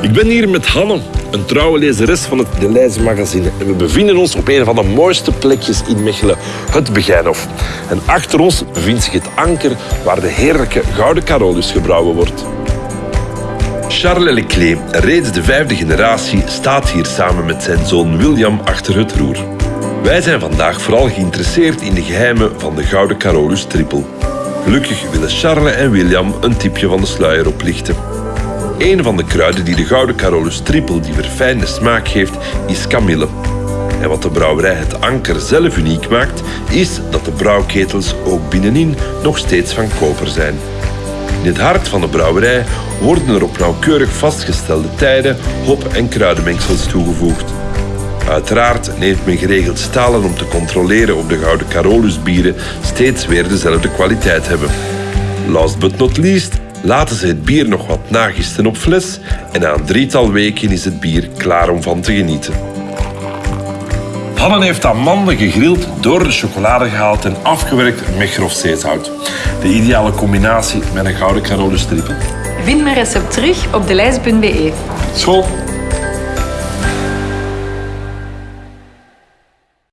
Ik ben hier met Hanne, een trouwe lezeres van het De Leize magazine. En we bevinden ons op een van de mooiste plekjes in Mechelen, het Begijnhof. En achter ons bevindt zich het anker waar de heerlijke Gouden Carolus gebrouwen wordt. Charles Leclerc, reeds de vijfde generatie, staat hier samen met zijn zoon William achter het roer. Wij zijn vandaag vooral geïnteresseerd in de geheimen van de Gouden Carolus trippel. Gelukkig willen Charles en William een tipje van de sluier oplichten. Een van de kruiden die de Gouden Carolus trippel die verfijnde smaak geeft, is kamille. En wat de brouwerij het anker zelf uniek maakt, is dat de brouwketels ook binnenin nog steeds van koper zijn. In het hart van de brouwerij worden er op nauwkeurig vastgestelde tijden hop- en kruidenmengsels toegevoegd. Uiteraard neemt men geregeld stalen om te controleren of de Gouden Carolus bieren steeds weer dezelfde kwaliteit hebben. Last but not least laten ze het bier nog wat nagisten op fles en na een drietal weken is het bier klaar om van te genieten. Hanne heeft amande gegrild, door de chocolade gehaald en afgewerkt met grof zeezout. De ideale combinatie met een gouden Carolus trippel. Vind mijn recept terug op delijs.be. School!